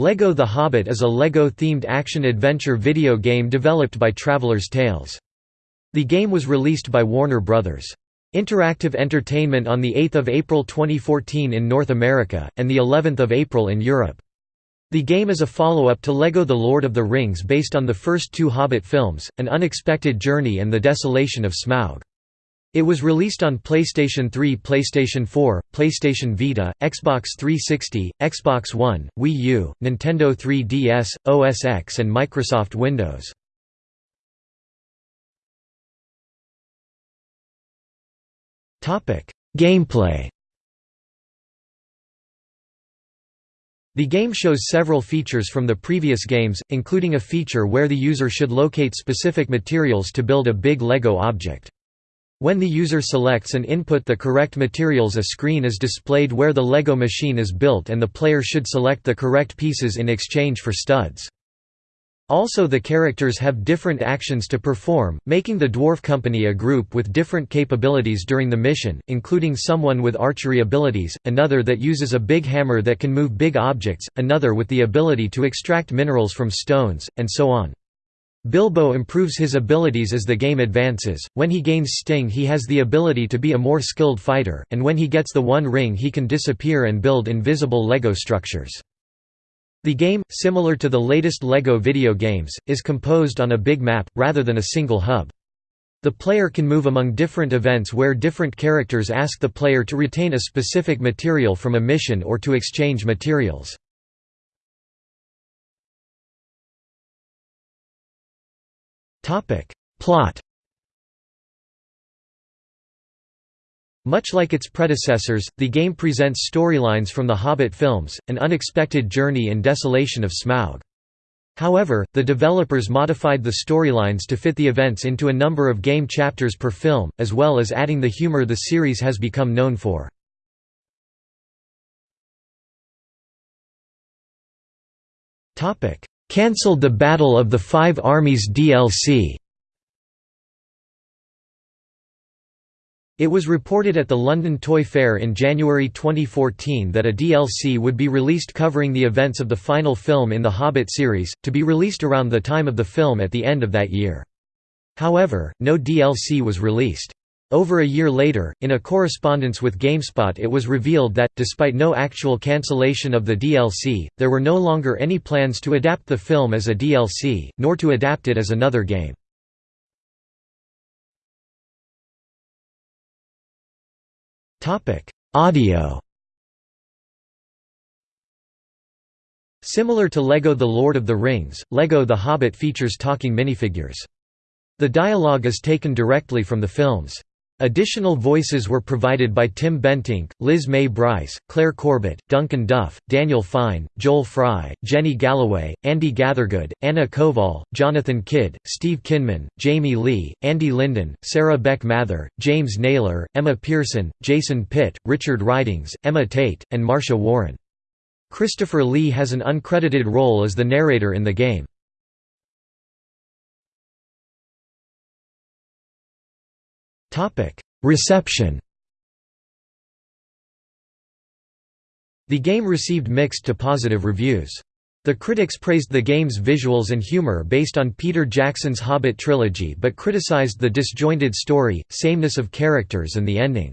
LEGO The Hobbit is a LEGO-themed action-adventure video game developed by Traveller's Tales. The game was released by Warner Bros. Interactive Entertainment on 8 April 2014 in North America, and of April in Europe. The game is a follow-up to LEGO The Lord of the Rings based on the first two Hobbit films, An Unexpected Journey and The Desolation of Smaug. It was released on PlayStation 3 PlayStation 4, PlayStation Vita, Xbox 360, Xbox One, Wii U, Nintendo 3DS, OS X and Microsoft Windows. Gameplay The game shows several features from the previous games, including a feature where the user should locate specific materials to build a big LEGO object. When the user selects and input the correct materials a screen is displayed where the LEGO machine is built and the player should select the correct pieces in exchange for studs. Also the characters have different actions to perform, making the Dwarf Company a group with different capabilities during the mission, including someone with archery abilities, another that uses a big hammer that can move big objects, another with the ability to extract minerals from stones, and so on. Bilbo improves his abilities as the game advances, when he gains Sting he has the ability to be a more skilled fighter, and when he gets the One Ring he can disappear and build invisible LEGO structures. The game, similar to the latest LEGO video games, is composed on a big map, rather than a single hub. The player can move among different events where different characters ask the player to retain a specific material from a mission or to exchange materials. Plot Much like its predecessors, the game presents storylines from the Hobbit films, An Unexpected Journey and Desolation of Smaug. However, the developers modified the storylines to fit the events into a number of game chapters per film, as well as adding the humor the series has become known for. Cancelled the Battle of the Five Armies DLC It was reported at the London Toy Fair in January 2014 that a DLC would be released covering the events of the final film in the Hobbit series, to be released around the time of the film at the end of that year. However, no DLC was released. Over a year later, in a correspondence with GameSpot it was revealed that, despite no actual cancellation of the DLC, there were no longer any plans to adapt the film as a DLC, nor to adapt it as another game. Audio Similar to LEGO The Lord of the Rings, LEGO The Hobbit features talking minifigures. The dialogue is taken directly from the films. Additional voices were provided by Tim Bentinck, Liz May Brice, Claire Corbett, Duncan Duff, Daniel Fine, Joel Fry, Jenny Galloway, Andy Gathergood, Anna Koval, Jonathan Kydd, Steve Kynman, Jamie Lee, Andy Linden, Sarah Beck Mather, James Naylor, Emma Pearson, Jason Pitt, Richard Ridings, Emma Tate, and Marcia Warren. Christopher Lee has an uncredited role as the narrator in the game. Reception The game received mixed to positive reviews. The critics praised the game's visuals and humor based on Peter Jackson's Hobbit trilogy but criticized the disjointed story, sameness of characters and the ending.